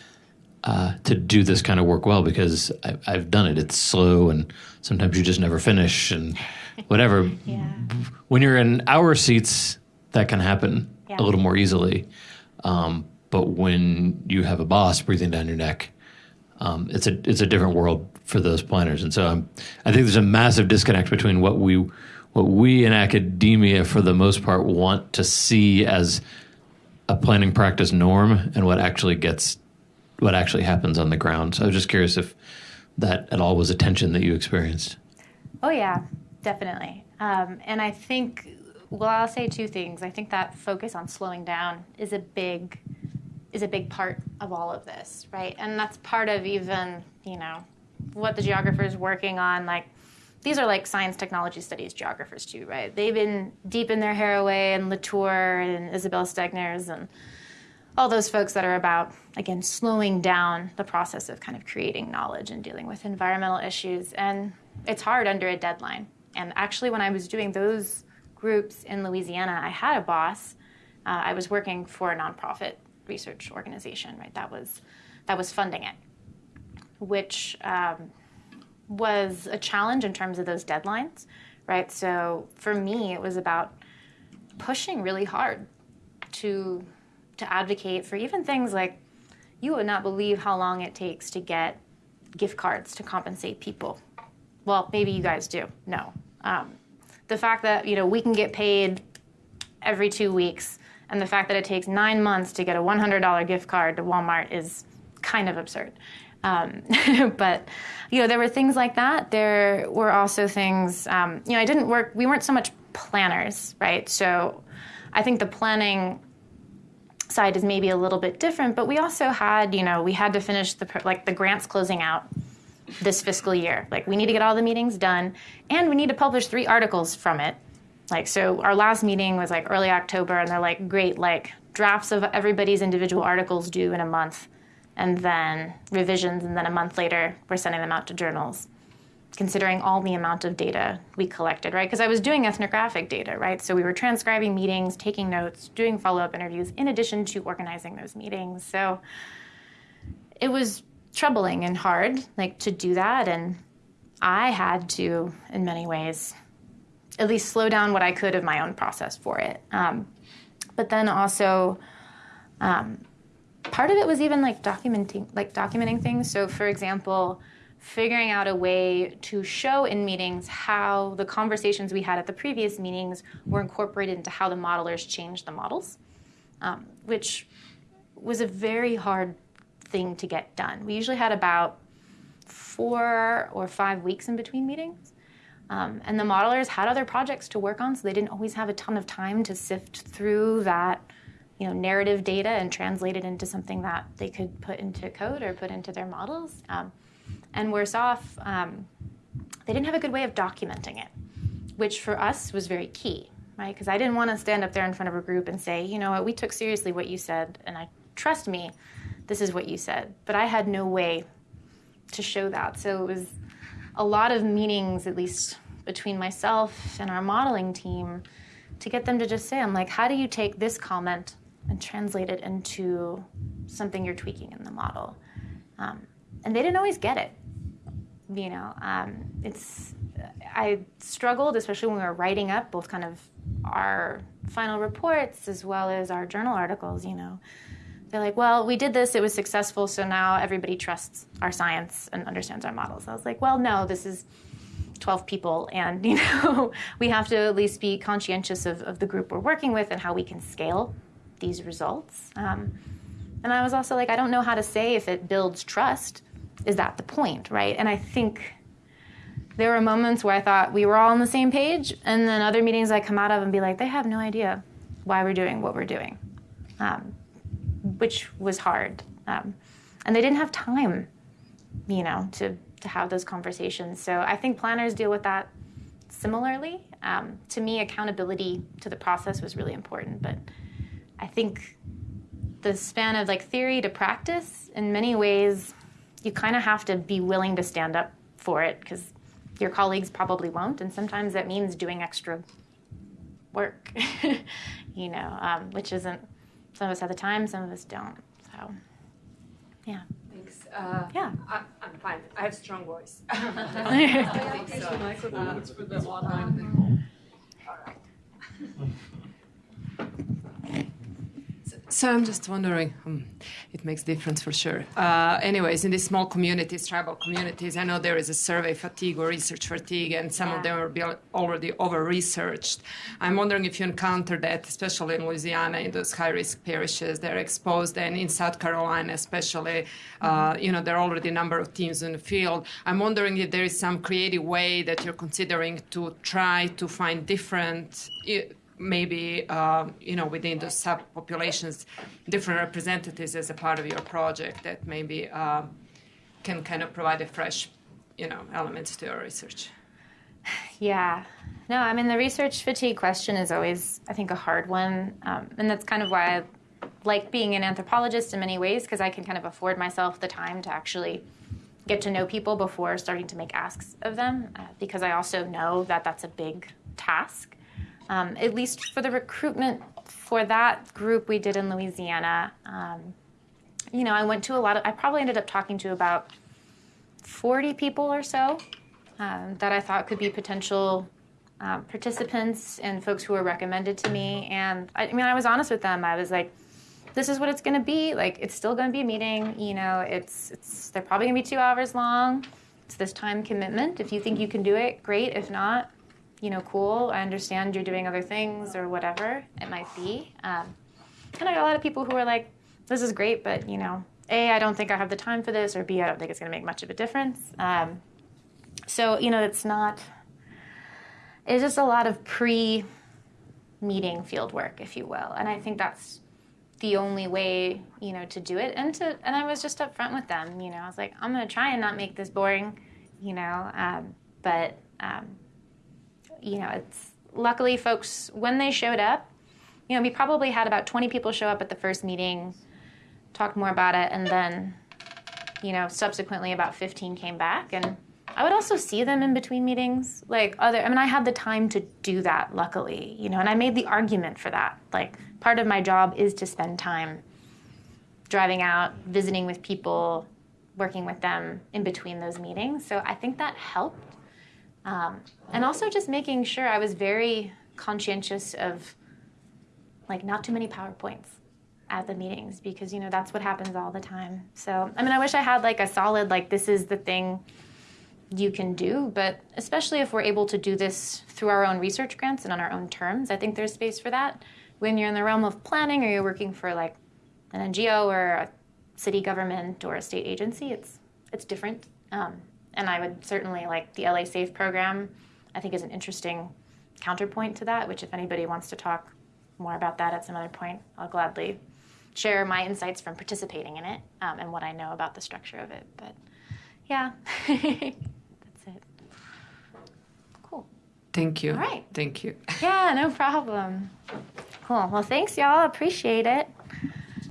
uh, to do this kind of work well because I, I've done it. It's slow and sometimes you just never finish and whatever. Yeah. When you're in our seats, that can happen Yeah. a little more easily. Um, but when you have a boss breathing down your neck, um, it's a it's a different world for those planners. And so I'm, I think there's a massive disconnect between what we what we in academia, for the most part, want to see as a planning practice norm and what actually gets what actually happens on the ground. So I was just curious if that at all was a tension that you experienced. Oh yeah, definitely. Um, and I think, well, I'll say two things. I think that focus on slowing down is a big is a big part of all of this, right? And that's part of even you know what the geographer is working on. Like these are like science technology studies geographers too, right? They've been deep in their Haraway and Latour and Isabelle Stengers and all those folks that are about again slowing down the process of kind of creating knowledge and dealing with environmental issues. And it's hard under a deadline. And actually when i was doing those groups in louisiana i had a boss. Uh, i was working for a nonprofit research organization right? That was that was funding it which um, was a challenge in terms of those deadlines right so for me it was about pushing really hard to to advocate for even things like you would not believe how long it takes to get gift cards to compensate people. Well, maybe you guys do. No. Um, the fact that you know we can get paid every two weeks, and the fact that it takes nine months to get a $100 gift card to Walmart is kind of absurd. Um, but you know there were things like that. There were also things. Um, you know, I didn't work. We weren't so much planners, right? So I think the planning side is maybe a little bit different, but we also had, you know, we had to finish the like the grants closing out this fiscal year. Like we need to get all the meetings done and we need to publish 3 articles from it. Like so our last meeting was like early October and they're like great like drafts of everybody's individual articles due in a month and then revisions and then a month later we're sending them out to journals considering all the amount of data we collected, right? Because I was doing ethnographic data, right? So we were transcribing meetings, taking notes, doing follow up interviews, in addition to organizing those meetings. So it was troubling and hard, like to do that. And I had to, in many ways, at least slow down what I could of my own process for it. Um, but then also, um, part of it was even like documenting, like documenting things. So, for example, figuring out a way to show in meetings how the conversations we had at the previous meetings were incorporated into how the modelers changed the models, um, which was a very hard thing to get done. We usually had about four or five weeks in between meetings. Um, and the modelers had other projects to work on, so they didn't always have a ton of time to sift through that you know, narrative data and translate it into something that they could put into code or put into their models. Um, and worse off, um, they didn't have a good way of documenting it, which for us was very key, right? Because I didn't want to stand up there in front of a group and say, you know what, we took seriously what you said, and I trust me, this is what you said. But I had no way to show that. So it was a lot of meetings, at least between myself and our modeling team, to get them to just say, I'm like, how do you take this comment and translate it into something you're tweaking in the model? Um, and they didn't always get it. You know, um, it's I struggled, especially when we were writing up both kind of our final reports as well as our journal articles. You know, they're like, "Well, we did this; it was successful, so now everybody trusts our science and understands our models." I was like, "Well, no, this is." 12 people and you know we have to at least be conscientious of, of the group we're working with and how we can scale these results um, and i was also like i don't know how to say if it builds trust is that the point, right? And I think there were moments where I thought we were all on the same page, and then other meetings I come out of and be like, they have no idea why we're doing what we're doing, um, which was hard. Um, and they didn't have time, you know, to, to have those conversations. So I think planners deal with that similarly. Um, to me, accountability to the process was really important, but I think the span of like theory to practice in many ways you kind of have to be willing to stand up for it because your colleagues probably won't and sometimes that means doing extra work, you know, um, which isn't, some of us have the time, some of us don't. So, yeah. Thanks. Uh, Yeah. I, I'm fine. I have a strong voice. So I'm just wondering, um, it makes difference for sure. Uh, anyways, in these small communities, tribal communities, I know there is a survey fatigue or research fatigue, and some of them are already over-researched. I'm wondering if you encounter that, especially in Louisiana, in those high-risk parishes, they're exposed, and in South Carolina, especially, uh, you know, there are already a number of teams in the field. I'm wondering if there is some creative way that you're considering to try to find different. Maybe um, you know within the subpopulations, different representatives as a part of your project that maybe um, can kind of provide a fresh, you know, elements to your research. Yeah. No, I mean, the research fatigue question is always, I think, a hard one. Um, and that's kind of why I like being an anthropologist in many ways, because I can kind of afford myself the time to actually get to know people before starting to make asks of them, uh, because I also know that that's a big task. Um, at least for the recruitment for that group we did in Louisiana, um, you know, I went to a lot of, I probably ended up talking to about 40 people or so um, that I thought could be potential um, participants and folks who were recommended to me. And I, I mean, I was honest with them. I was like, this is what it's going to be. Like, it's still going to be a meeting. You know, it's, it's, they're probably going to be two hours long. It's this time commitment. If you think you can do it, great. If not, you know, cool. I understand you're doing other things or whatever it might be. Um, and I got a lot of people who are like, this is great, but, you know, A, I don't think I have the time for this, or B, I don't think it's going to make much of a difference. Um, so, you know, it's not, it's just a lot of pre meeting field work, if you will. And I think that's the only way, you know, to do it. And to, and I was just upfront with them, you know, I was like, I'm going to try and not make this boring, you know, um, but, um, you know, it's luckily folks, when they showed up, you know, we probably had about 20 people show up at the first meeting, talk more about it, and then, you know, subsequently about 15 came back. And I would also see them in between meetings. Like, other, I mean, I had the time to do that, luckily, you know, and I made the argument for that. Like, part of my job is to spend time driving out, visiting with people, working with them in between those meetings. So I think that helped. Um, and also just making sure I was very conscientious of like not too many PowerPoints at the meetings because you know that's what happens all the time. So I mean I wish I had like a solid like this is the thing you can do, but especially if we're able to do this through our own research grants and on our own terms, I think there's space for that. When you're in the realm of planning or you're working for like an NGO or a city government or a state agency, it's it's different. Um, and I would certainly like the LA Safe program. I think is an interesting counterpoint to that. Which, if anybody wants to talk more about that at some other point, I'll gladly share my insights from participating in it um, and what I know about the structure of it. But yeah, that's it. Cool. Thank you. All right. Thank you. Yeah, no problem. Cool. Well, thanks, y'all. Appreciate it.